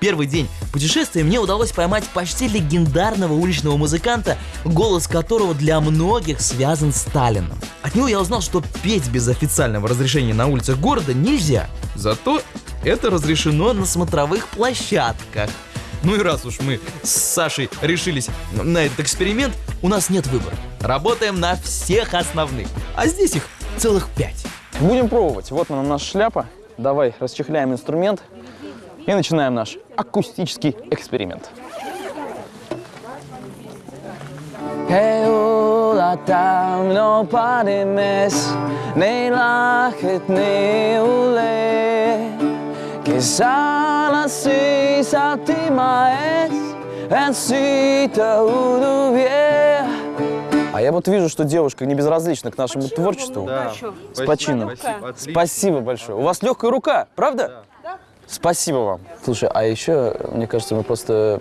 Первый день путешествия мне удалось поймать почти легендарного уличного музыканта, голос которого для многих связан с Сталином. От него я узнал, что петь без официального разрешения на улицах города нельзя. Зато это разрешено на смотровых площадках. Ну и раз уж мы с Сашей решились на этот эксперимент, у нас нет выбора. Работаем на всех основных, а здесь их целых пять. Будем пробовать. Вот она наша шляпа. Давай расчехляем инструмент и начинаем наш акустический эксперимент. parimes nei che sala si satimaes а я вот вижу, что девушка не безразлична к нашему Почему? творчеству. Да. С почином. Спасибо. Спасибо большое. У вас легкая рука, правда? Да. Спасибо вам. Слушай, а еще, мне кажется, мы просто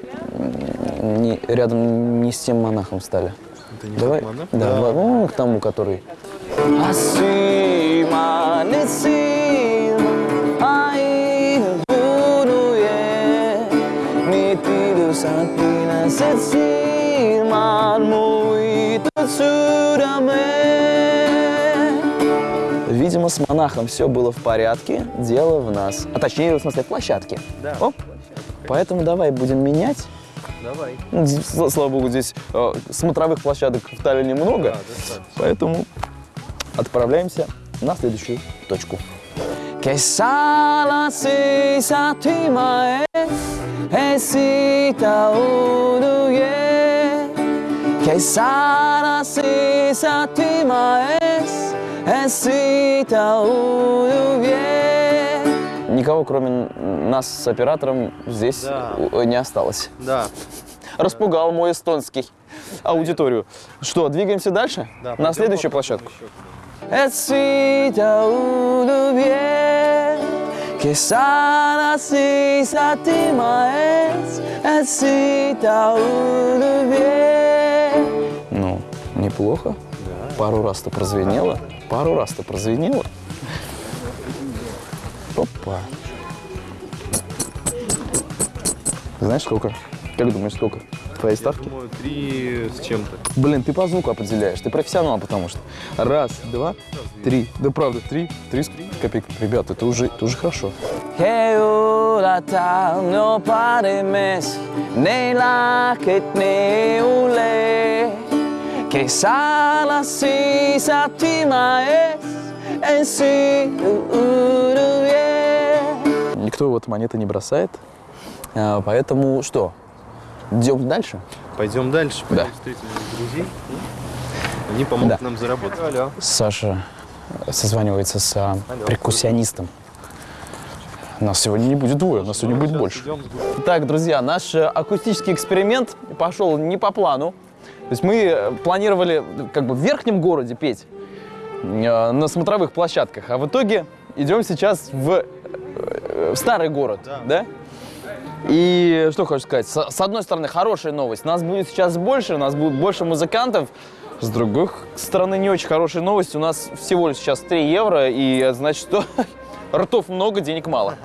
не, рядом не с тем монахом стали. Это не Давай, монах? да, Да. ну, к тому, который. Видимо, с монахом все было в порядке, дело в нас. А точнее, в смысле, в площадке. Да. Оп. Поэтому давай будем менять. Давай. Ну, слава богу, здесь э, смотровых площадок в Таллине много, Да, поэтому отправляемся на следующую точку. Que sala si satima esita uduye Que sala si satima esita uduye Никого, кроме нас с оператором, здесь Да. не осталось. Да. Распугал мой эстонский аудиторию. Что, двигаемся дальше? Да, На следующую площадку. Ну, неплохо. Пару раз-то прозвенело. Пару раз-то прозвенело. Опа. Знаешь, сколько? Как думаешь, сколько? Твои ставки? Думаю, три с чем-то. Блин, ты по звуку определяешь, ты профессионал, потому что. Раз, два, три. Да правда, три, три с копейками. Ребята, это уже, это уже хорошо. Никто вот монеты не бросает, А, поэтому что? Идем дальше? Пойдем дальше, Да. пойдем встретим друзей. Они помогут Да. нам заработать. Алло. Саша созванивается с а, перкуссионистом. Нас сегодня не будет двое, нас сегодня будет больше. Так, друзья, наш э, акустический эксперимент пошел не по плану. То есть мы э, планировали как бы в верхнем городе петь э, на смотровых площадках, а в итоге идем сейчас в, э, в старый город, Да. да? И что хочу сказать, с, с одной стороны хорошая новость, нас будет сейчас больше, у нас будет больше музыкантов, с другой стороны не очень хорошая новость, у нас всего лишь сейчас 3 евро, и это значит, что ртов много, денег мало.